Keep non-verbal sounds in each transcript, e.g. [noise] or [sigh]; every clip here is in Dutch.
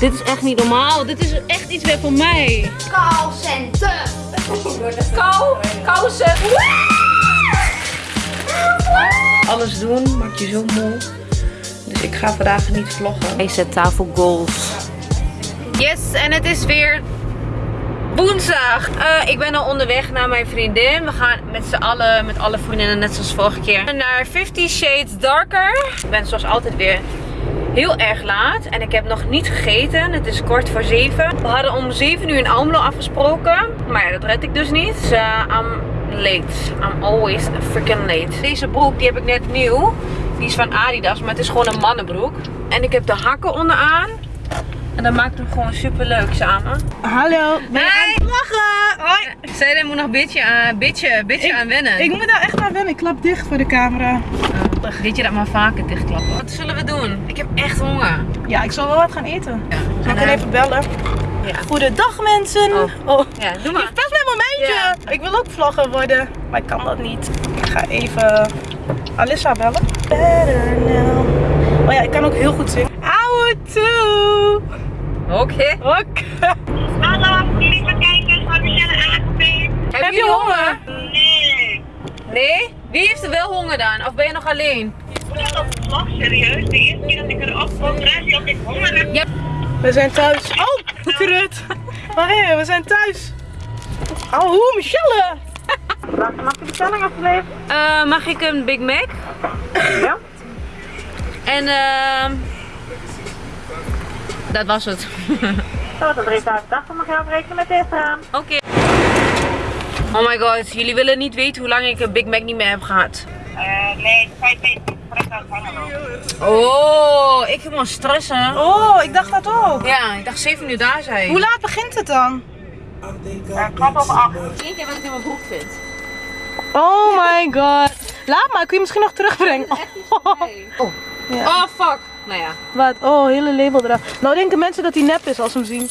Dit is echt niet normaal. Dit is echt iets weer voor mij. Callcenter. Kou, kousen. Alles doen maakt je zo moe. Dus ik ga vandaag niet vloggen. Deze tafel goals. Yes, en het is weer woensdag. Eh, ik ben al onderweg naar mijn vriendin. We gaan met z'n allen, met alle vriendinnen, net zoals vorige keer, naar 50 Shades Darker. Ik ben zoals altijd weer heel erg laat en ik heb nog niet gegeten. Het is kort voor 7. We hadden om 7 uur in Almelo afgesproken, maar ja, dat red ik dus niet. Dus uh, I'm late. I'm always freaking late. Deze broek die heb ik net nieuw. Die is van Adidas, maar het is gewoon een mannenbroek. En ik heb de hakken onderaan. En dat maakt hem gewoon super leuk samen. Hallo, ben je aan lachen? Hoi. Zij moet nog een beetje aan, beetje, beetje Ik- aan wennen. Ik moet daar echt aan wennen, ik klap dicht voor de camera. Weet je dat maar vaker dichtklappen? Wat zullen we doen? Ik heb echt honger. Ja, ik zal wel wat gaan eten. Ja. Zal ik eh, even bellen? Ja. Goedendag mensen. Oh. Oh. Ja, doe maar. Best mijn momentje. Ja. Ik wil ook vlogger worden, maar ik kan dat niet. Ik ga even Alissa bellen. Better now. Oh ja, ik kan ook heel goed zingen. Ouwe toe. Oké. Oké. Hallo, lieve kijkers van Michelle Aangepeen. Heb, je honger? Nee, Nee? Wie heeft er wel honger dan? Of ben je nog alleen? ik de vlog, serieus. De eerste keer dat ik erop kwam, draai je op ik honger heb. Ja. We zijn thuis. Oh, krut. Maar hé, we zijn thuis. Oh, hoe, Michelle. Mag je bestelling alsjeblieft? Eh, mag ik een Big Mac? Ja. En ehm dat was het. Dat is 380, mag je afrekenen met deze raam. Oké. Oh my god, jullie willen niet weten hoe lang ik een Big Mac niet meer heb gehad. Uh, nee, 5 meter. Direct aan het hangen. Oh, ik helemaal stressen. Oh, ik dacht dat ook. Ja, ik dacht 7 uur daar zijn. Hoe laat begint het dan? Uh, kwart over 8. Eén keer wat ik in mijn broek vind. Oh my god. Laat maar, kun je misschien nog terugbrengen? Oh, [laughs] Oh. Ja. oh fuck. Nou ja. Wat? Oh, hele label eraf. Nou denken mensen dat hij nep is als ze hem zien.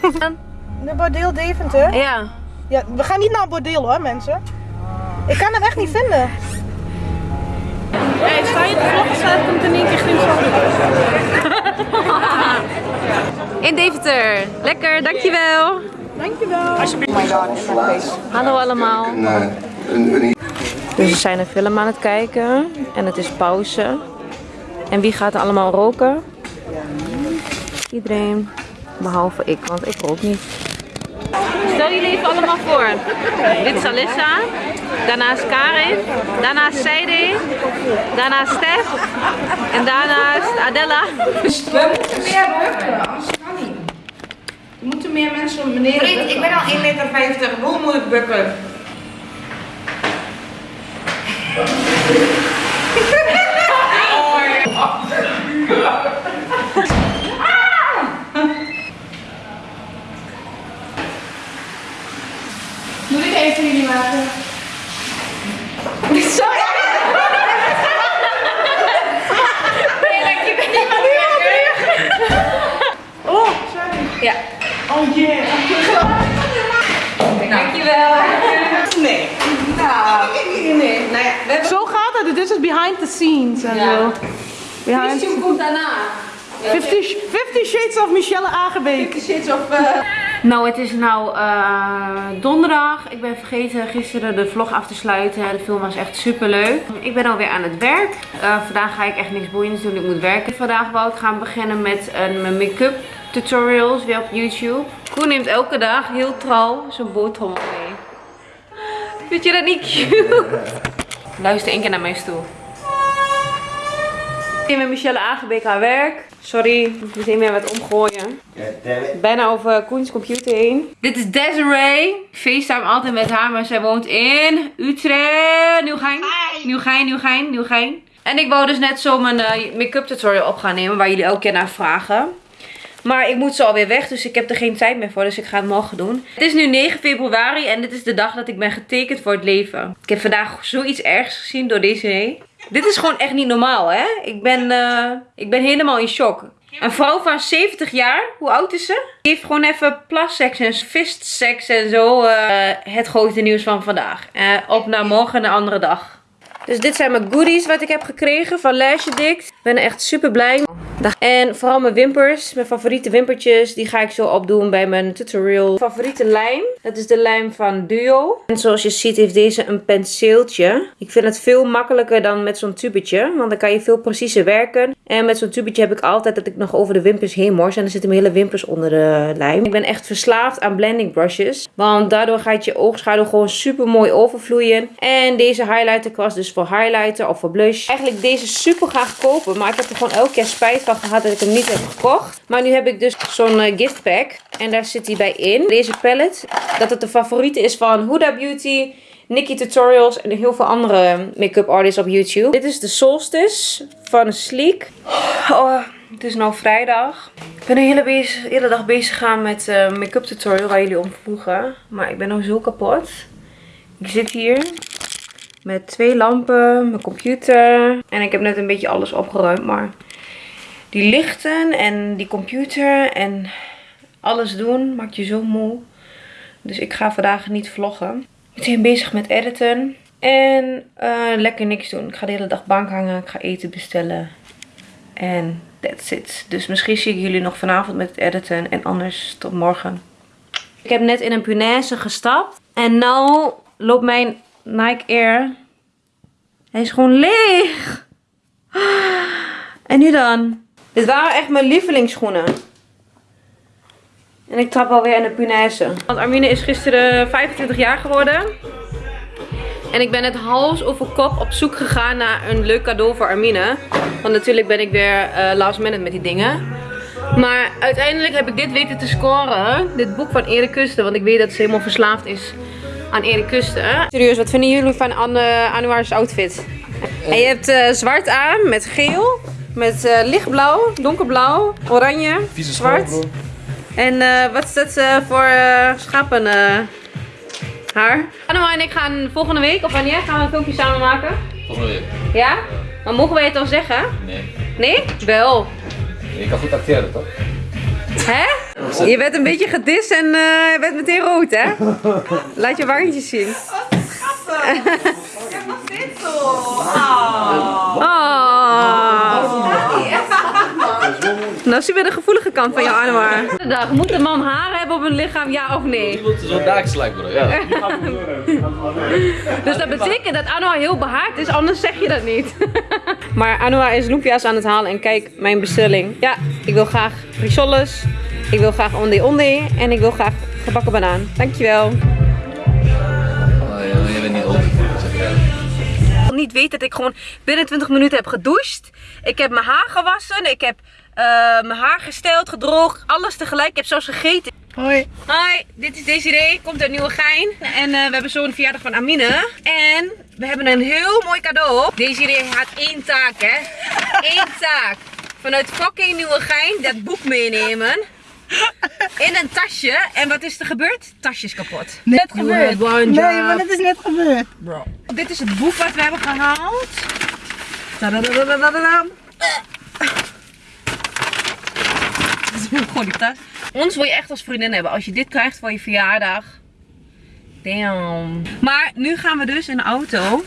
[laughs] De bordeel Deventer? Ja. Ja, we gaan niet naar een bordeel hoor, mensen. Ik kan hem echt niet vinden. Hey, sta je te vloggen, staat komt in één keer geen [laughs] In Deventer. Lekker, dankjewel. Dankjewel. Hallo allemaal. Dus we zijn een film aan het kijken en het is pauze. En wie gaat er allemaal roken? Iedereen, behalve ik, want ik rook niet. Stel jullie even allemaal voor. Dit is Alissa, daarnaast Karin, daarnaast Seide, daarnaast Stef en daarnaast Adella. Er moeten meer mensen om beneden Vriend, ik ben al 1,50 meter. Hoe moet ik bukken? [laughs] Moet [laughs] ik even jullie maken? Oh, sorry. Ja. Oh yeah. Dankjewel. Nee. Nou, nee. Nou ja, zo gaat het. Dit is behind the scenes en Ja. zo. Behind komt daarna. 50, 50 Shades of Michelle Aangebeek. Nou, het is nou eh, donderdag. Ik ben vergeten gisteren de vlog af te sluiten. De film was echt super leuk. Ik ben alweer aan het werk. Eh, vandaag ga ik echt niks boeiends doen. Ik moet werken. Vandaag wou ik gaan beginnen met een mijn make-up tutorials weer op YouTube. Koen neemt elke dag heel trouw zijn boterham mee. Vind je dat niet cute? Luister één keer naar mijn stoel. Ik ben met Michelle Aangebeek haar werk. Sorry, ik moet meteen weer wat omgooien. Bijna over Koens computer heen. Dit is Desiree. Ik FaceTime altijd met haar, maar zij woont in Utrecht. Nieuwgein. Nieuwgein, Nieuwgein, Nieuwgein. En ik wou dus net zo mijn eh, make-up tutorial op gaan nemen, waar jullie elke keer naar vragen. Maar ik moet zo alweer weg, dus ik heb er geen tijd meer voor. Dus ik ga het morgen doen. Het is nu 9 februari en dit is de dag dat ik ben getekend voor het leven. Ik heb vandaag zoiets ergs gezien door deze Dit is gewoon echt niet normaal, hè? Ik ben, eh, ik ben helemaal in shock. Een vrouw van 70 jaar, hoe oud is ze? Die heeft gewoon even plasseks en fistseks en zo. eh, het grote nieuws van vandaag. Eh, op naar morgen, een andere dag. Dus dit zijn mijn goodies wat ik heb gekregen van Lash Addict. Ik ben echt super blij. En vooral mijn wimpers, mijn favoriete wimpertjes, die ga ik zo opdoen bij mijn tutorial. Favoriete lijm, dat is de lijm van Duo. En zoals je ziet heeft deze een penseeltje. Ik vind het veel makkelijker dan met zo'n tubetje, want dan kan je veel preciezer werken. En met zo'n tubetje heb ik altijd dat ik nog over de wimpers heen mors en dan zitten mijn hele wimpers onder de lijm. Ik ben echt verslaafd aan blending brushes, want daardoor gaat je oogschaduw gewoon super mooi overvloeien. En deze highlighter kwast dus voor highlighter of voor blush. Eigenlijk deze super graag kopen, maar ik heb er gewoon elke keer spijt van gehad dat ik hem niet heb gekocht. Maar nu heb ik dus zo'n uh, gift pack en daar zit hij bij in. Deze palette, dat het de favoriete is van Huda Beauty, Nikki Tutorials en heel veel andere make-up artists op YouTube. Dit is de Solstice van Sleek. Oh, het is nu vrijdag. Ik ben de hele, dag bezig gaan met uh, make-up tutorial waar jullie om vroegen. Maar ik ben nog zo kapot. Ik zit hier met twee lampen, mijn computer. En ik heb net een beetje alles opgeruimd. Maar die lichten en die computer en alles doen maakt je zo moe. Dus ik ga vandaag niet vloggen. Meteen bezig met editen. En uh, lekker niks doen. Ik ga de hele dag bank hangen. Ik ga eten bestellen. En that's it. Dus misschien zie ik jullie nog vanavond met het editen. En anders tot morgen. Ik heb net in een punaise gestapt. En nu loopt mijn Nike Air. Hij is gewoon leeg. En nu dan? Dit waren echt mijn lievelingsschoenen. En ik trap alweer in de punaise. Want Armine is gisteren 25 jaar geworden. En ik ben het hals over kop op zoek gegaan naar een leuk cadeau voor Armine. Want natuurlijk ben ik weer uh, last minute met die dingen. Maar uiteindelijk heb ik dit weten te scoren. Dit boek van Erik Kusten. Want ik weet dat ze helemaal verslaafd is aan Erik Kusten. Serieus, wat vinden jullie van Anne, Anouar's outfit? En je hebt uh, zwart aan met geel. Met uh, lichtblauw, donkerblauw, oranje, Vieze zwart. school. En uh, wat is dat uh, voor uh, schapen haar? Anna en ik gaan volgende week, of wanneer, gaan we een filmpje samen maken? Volgende week. Ja? Maar mogen wij het al zeggen? Nee. Nee? Wel. Je kan goed acteren, toch? Hè? Je bent een beetje gedist en je bent meteen rood, hè? Laat je wangetjes zien. Oh. Nou zien we de gevoelige kant van jou, Anwar. Dag, moet een man haar hebben op een lichaam, ja of nee? Iemand zo'n daagslijk, bro. Ja. [laughs] Dus dat betekent dat Anwar heel behaard is, anders zeg je dat niet. [laughs] Maar Anwar is loempia's aan het halen en kijk, mijn bestelling. Ja, ik wil graag risoles, ik wil graag ondé ondé en ik wil graag gebakken banaan. Dankjewel. Oh, je bent niet old. niet weet dat ik gewoon binnen 20 minuten heb gedoucht. Ik heb mijn haar gewassen. Ik heb mijn haar gesteld, gedroogd. Alles tegelijk. Ik heb zelfs gegeten. Hoi. Hoi, dit is Desiree. Komt uit Nieuwegein. En uh, we hebben zo'n verjaardag van Amine. En we hebben een heel mooi cadeau. Desiree had één taak, hè. [laughs] Eén taak. Vanuit fucking Nieuwegein dat boek meenemen. In een tasje. En wat is er gebeurd? Tasje is kapot. Net gebeurd. Nee, maar het is net gebeurd. Bro. Dit is het boek wat we hebben gehaald. Tadadadadadadam. [laughs] Die tas. Ons wil je echt als vriendin hebben. Als je dit krijgt voor je verjaardag. Damn. Maar nu gaan we dus in de auto.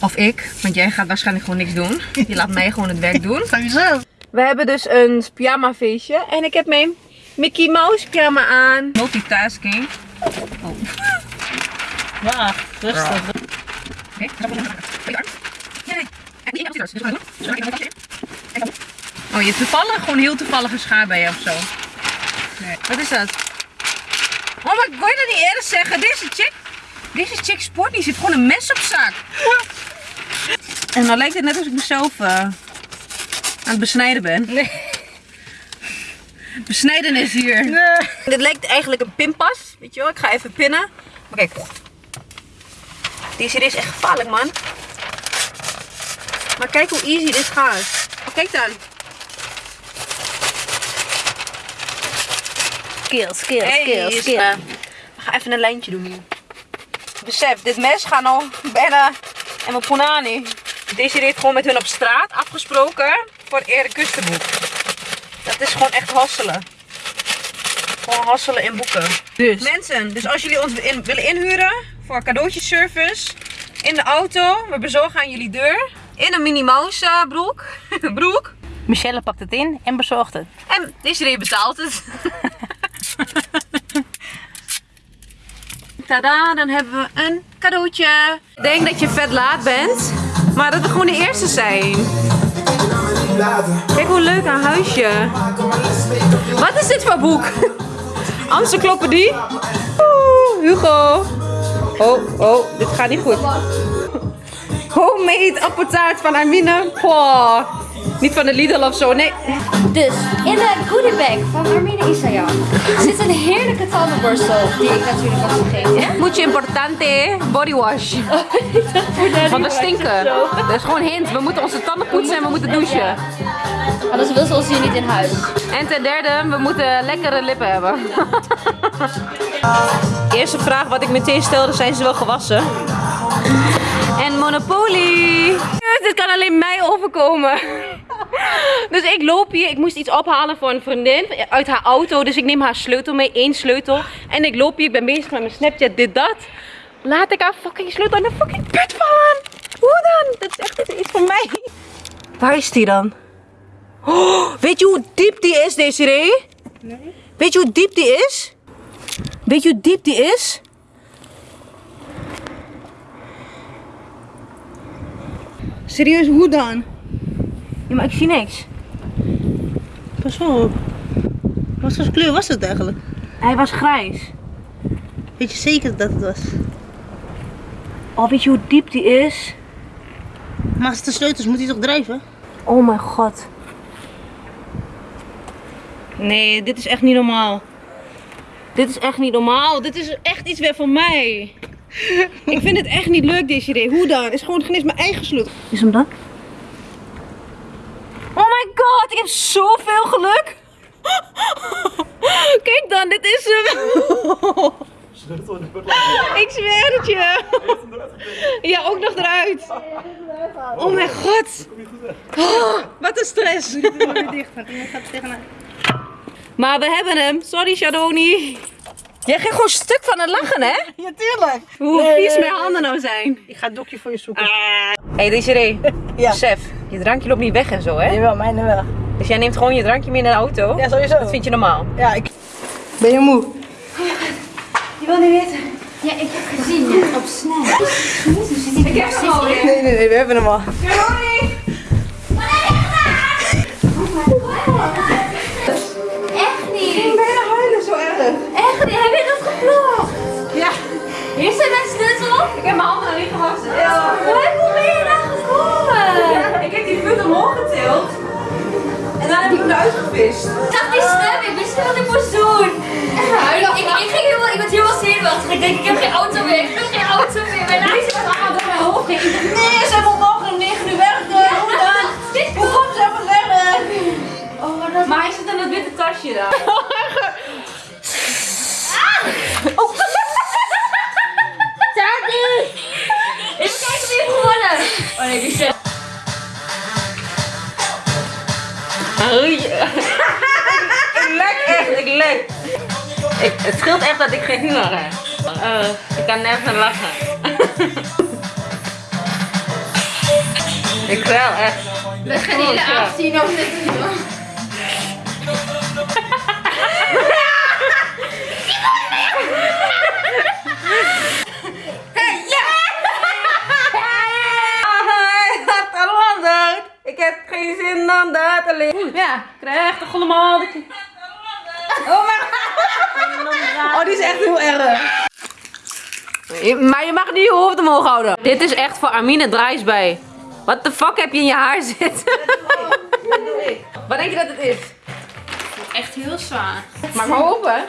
Of ik, want jij gaat waarschijnlijk gewoon niks doen. Je laat mij gewoon het werk doen. [laughs] Sowieso. We hebben dus een pyjama feestje. En ik heb mijn Mickey Mouse pyjama aan. Multitasking. Oh. Wacht, rustig. Oh, je toevallig gewoon heel toevallige schaar bij je of zo. Nee. Wat is dat? Oh, maar ik kon je dat niet eerder zeggen? Deze chick, deze chick sport. Ze heeft gewoon een mes op zak. En dan lijkt het net alsof ik mezelf uh, aan het besnijden ben. Nee. Besnijden is hier. Nee. Dit lijkt eigenlijk een pinpas. Weet je wel, ik ga even pinnen. Maar kijk. Deze is echt gevaarlijk, man. Maar kijk hoe easy dit gaat. Oh, kijk dan. Skill, skill, Hey, skill, skill. we gaan even een lijntje doen hier. Besef, dit mes gaat al bijna en mijn punani. Deze heeft gewoon met hun op straat afgesproken voor het Erik Kustenboek. Dat is gewoon echt hasselen. Gewoon hasselen in boeken. Dus. Mensen, dus als jullie ons in- willen inhuren voor cadeautjeservice in de auto, we bezorgen aan jullie deur. In een Minnie Mouse eh, broek. [laughs] broek. Michelle pakt het in en bezorgt het. En Desiree betaalt het. [laughs] Tada, dan hebben we een cadeautje. Ik denk dat je vet laat bent, maar dat we gewoon de eerste zijn. Kijk hoe leuk haar huisje. Wat is dit voor boek? [laughs] Encyclopedie? Oeh, Hugo. Oh, oh, dit gaat niet goed. [laughs] Homemade appeltaart van Armine. Poh. Niet van de Lidl of zo, nee. Dus in de goodie bag van Armine Isayam zit een heerlijke tandenborstel die ik natuurlijk was vergeten. Mucho importante body wash. [laughs] Want we stinken. Dat is gewoon hint. We moeten onze tanden poetsen en we moeten douchen. Anders wil ze ons hier niet in huis. En ten derde, we moeten lekkere lippen hebben. [laughs] Eerste vraag wat ik meteen stelde, zijn ze wel gewassen? Monopoly. Dit kan alleen mij overkomen. Dus ik loop hier, ik moest iets ophalen voor een vriendin uit haar auto. Dus ik neem haar sleutel mee, één sleutel. En ik loop hier, ik ben bezig met mijn Snapchat, dit, dat. Laat ik haar fucking sleutel aan de fucking put vallen. Hoe dan? Dat is echt iets voor mij. Waar is die dan? Oh, weet je hoe diep die is, Desiree? Nee. Weet je hoe diep die is? Weet je hoe diep die is? Serieus, hoe dan? Ja, maar ik zie niks. Pas op. Wat voor kleur was het eigenlijk? Hij was grijs. Weet je zeker dat het was? Oh, weet je hoe diep die is? Maar als het de sleutels moet hij toch drijven? Oh mijn god. Nee, dit is echt niet normaal. Dit is echt niet normaal. Dit is echt iets weer voor mij. [laughs] ik vind het echt niet leuk, deze idee. Hoe dan? Is gewoon geen eens mijn eigen sleutel. Is hem dan? Oh my god, ik heb zoveel geluk. [laughs] Kijk dan, dit is hem. [laughs] ik zweer het je. Ja, ook nog eruit. Oh mijn god. Oh, wat een stress. Maar we hebben hem. Sorry, Shadoni. Jij ging gewoon stuk van het lachen, hè? [laughs] Ja, tuurlijk. Hoe vies mijn handen nou zijn. Ik ga het dokje voor je zoeken. Hé, hey, Desiree. [laughs] Ja. Besef, je drankje loopt niet weg en zo, hè? Jawel, mijne wel. Dus jij neemt gewoon je drankje mee naar de auto? Ja, sowieso. Dat vind je normaal? Ja, ik... Ben je moe? Je wil niet weten. Ja, ik heb gezien ja, op. Jezus, zit ik heb hem al Nee, nee, nee, we hebben hem al. Echt Echt. Heb je dat geplopt? Ja. Hier zijn mijn sleutel. Ik heb mijn handen niet gewassen. Hoe ben je daar gekomen? Ik heb die put omhoog getild. En dan heb ik hem eruit gevist. Ik zag die snap. Ik wist niet wat ik moest doen. Ik, ik, ik, ging helemaal, ik was helemaal zenuwachtig. Ik denk, ik heb geen auto meer. Ik heb geen auto meer. Mijn lijst was allemaal door mijn hoofd heen. Nee, ze hebben morgen om 9 uur werken. Hoe dan? Hoe komt ze even werk? Oh. Maar hij zit in dat witte tasje daar. Ik, het scheelt echt dat ik geen humor heb. Eh, ik kan nergens lachen. ik wel echt. We gaan hier de avond zien of dit wel. Ik heb geen zin dan dat alleen. Ja, krijg toch allemaal. de- Oh mijn Oh, die is echt heel erg. Maar je mag niet je hoofd omhoog houden. Dit is echt voor Amine Drijs bij. Wat de fuck heb je in je haar zitten? [laughs] Wat denk je dat het is? Echt heel zwaar. Maak maar open.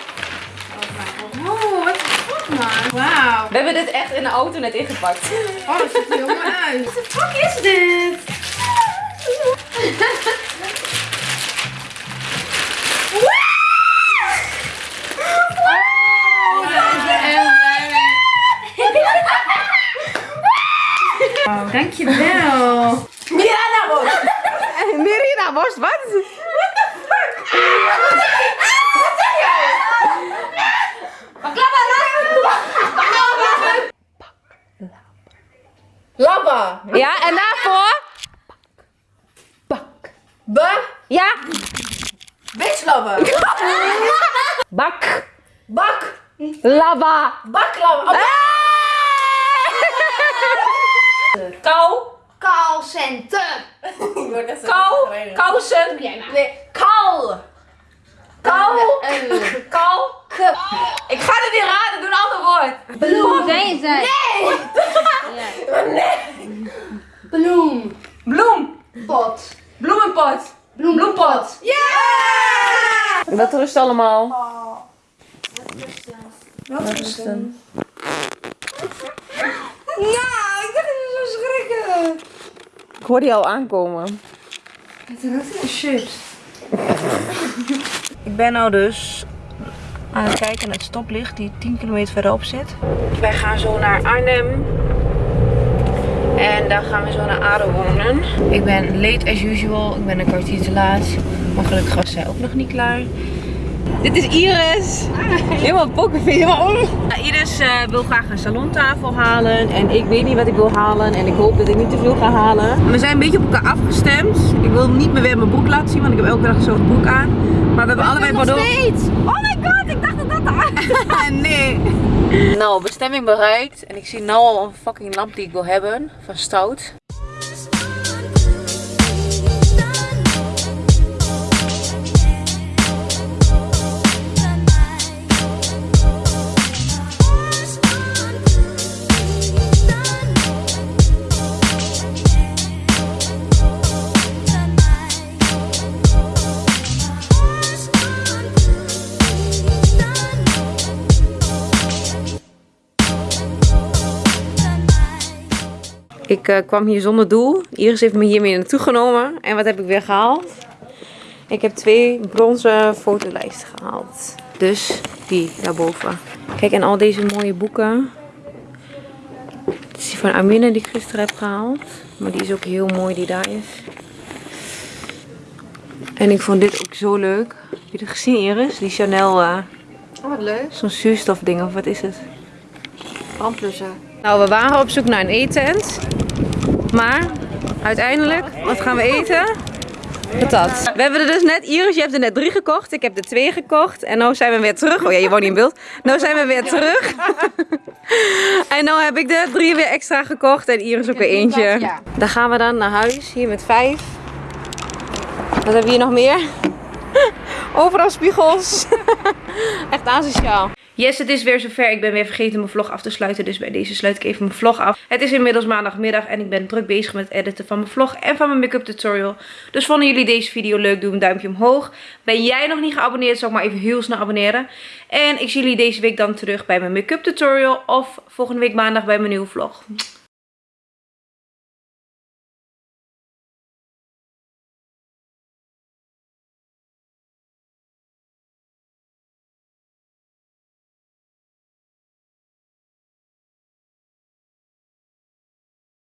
Oh, wat goed man. Wauw. We hebben dit echt in de auto net ingepakt. Oh, dat ziet er heel mooi uit. Wat de fuck is dit? [laughs] dankjewel. Miranda, Bos. Mirina, worst, [laughs] wat? Labba. Ja, en daarvoor? Baklava. [laughs] Bak. Bak. Lava. Baklava. Oh, Kou. Callcenter. [laughs] Kou. Kousen. Nee, kal. Kal. Kou. Ik ga het niet raden, doe een ander woord. Bloem. Zijn zij. Bloem. Bloem. Pot. Bloemenpot. Bloempot. Wat rust allemaal? Ja, ik dacht dat je zo schrikken. Ik hoor die al aankomen. Chips. [laughs] Ik ben nou dus aan het kijken naar het stoplicht die 10 kilometer verderop zit. Wij gaan zo naar Arnhem. En daar gaan we zo naar Ado wonen. Ik ben late as usual. Ik ben een kwartier te laat. Maar gelukkig was zij ook nog niet klaar. Dit is Iris. Helemaal pokerface. Helemaal om. Iris eh, wil graag een salontafel halen. En ik weet niet wat ik wil halen. En ik hoop dat ik niet te veel ga halen. We zijn een beetje op elkaar afgestemd. Ik wil niet meer weer mijn broek laten zien. Want ik heb elke dag zo'n broek aan. Maar we hebben allebei bordeaux. Oh my god, ik dacht dat dat de [laughs] Nee. Nou, bestemming bereikt. En ik zie nu al een fucking lamp die ik wil hebben. Van Stout. Ik eh, kwam hier zonder doel. Iris heeft me hiermee naartoe genomen. En wat heb ik weer gehaald? Ik heb twee bronzen fotolijsten gehaald. Dus die daarboven. Kijk, en al deze mooie boeken. Dit is die van Amine die ik gisteren heb gehaald. Maar die is ook heel mooi die daar is. En ik vond dit ook zo leuk. Heb je het gezien Iris? Die Chanel, eh, Oh, wat leuk. zo'n zuurstofding of wat is het? Brandblusser. Nou, we waren op zoek naar een eetent. Maar uiteindelijk, wat gaan we eten? Patat. We hebben er dus net, Iris, je hebt er net drie gekocht. Ik heb er twee gekocht. En nu zijn we weer terug. Oh ja, je woont niet in beeld. Nu zijn we weer terug. [laughs] en nu heb ik er drie weer extra gekocht. En Iris ook weer eentje. Dan gaan we dan naar huis. Hier met vijf. Wat hebben we hier nog meer? [laughs] Overal spiegels. [laughs] Echt asociaal. Yes, het is weer zover. Ik ben weer vergeten mijn vlog af te sluiten. Dus bij deze sluit ik even mijn vlog af. Het is inmiddels maandagmiddag en ik ben druk bezig met het editen van mijn vlog en van mijn make-up tutorial. Dus vonden jullie deze video leuk, doe een duimpje omhoog. Ben jij nog niet geabonneerd, zal ik maar even heel snel abonneren. En ik zie jullie deze week dan terug bij mijn make-up tutorial of volgende week maandag bij mijn nieuwe vlog.